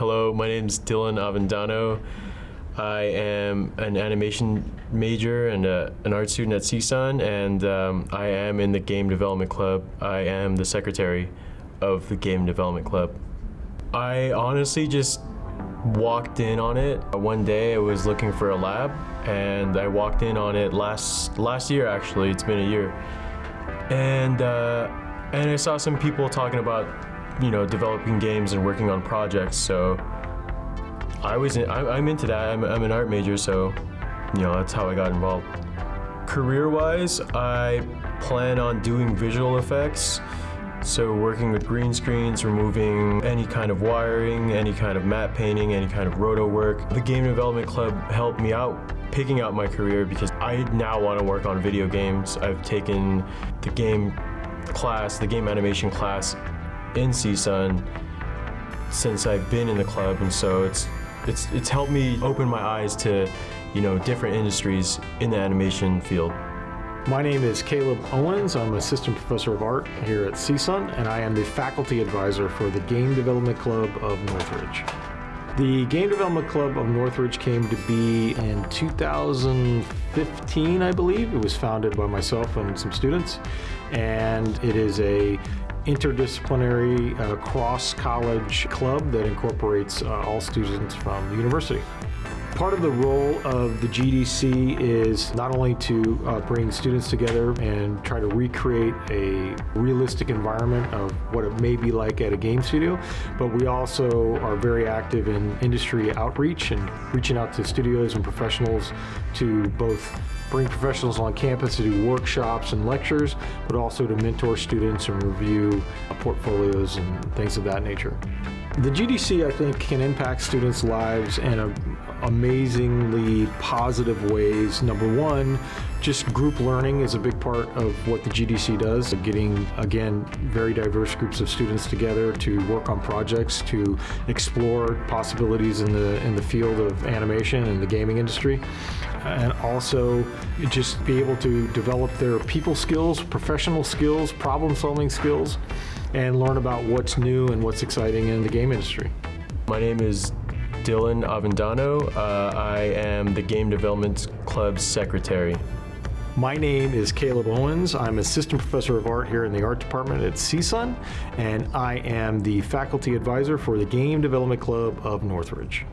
Hello, my name is Dylan Avendano. I am an animation major and a, an art student at CSUN, and um, I am in the Game Development Club. I am the secretary of the Game Development Club. I honestly just walked in on it. One day I was looking for a lab, and I walked in on it last last year. Actually, it's been a year, and uh, and I saw some people talking about you know developing games and working on projects. So I was in, I, I'm into that. I'm, I'm an art major, so you know that's how I got involved. Career-wise, I plan on doing visual effects. So working with green screens, removing any kind of wiring, any kind of matte painting, any kind of roto work. The Game Development Club helped me out picking out my career because I now want to work on video games. I've taken the game class, the game animation class in CSUN since I've been in the club and so it's it's it's helped me open my eyes to you know different industries in the animation field. My name is Caleb Owens. I'm Assistant Professor of Art here at CSUN, and I am the Faculty Advisor for the Game Development Club of Northridge. The Game Development Club of Northridge came to be in 2015, I believe. It was founded by myself and some students, and it is a interdisciplinary uh, cross-college club that incorporates uh, all students from the university. Part of the role of the GDC is not only to uh, bring students together and try to recreate a realistic environment of what it may be like at a game studio, but we also are very active in industry outreach and reaching out to studios and professionals to both bring professionals on campus to do workshops and lectures, but also to mentor students and review portfolios and things of that nature. The GDC, I think, can impact students' lives in a, amazingly positive ways. Number one, just group learning is a big part of what the GDC does. Getting, again, very diverse groups of students together to work on projects, to explore possibilities in the, in the field of animation and the gaming industry. And also just be able to develop their people skills, professional skills, problem solving skills, and learn about what's new and what's exciting in the game industry. My name is Dylan Avendano. Uh, I am the Game Development Club's secretary. My name is Caleb Owens. I'm Assistant Professor of Art here in the Art Department at CSUN, and I am the Faculty Advisor for the Game Development Club of Northridge.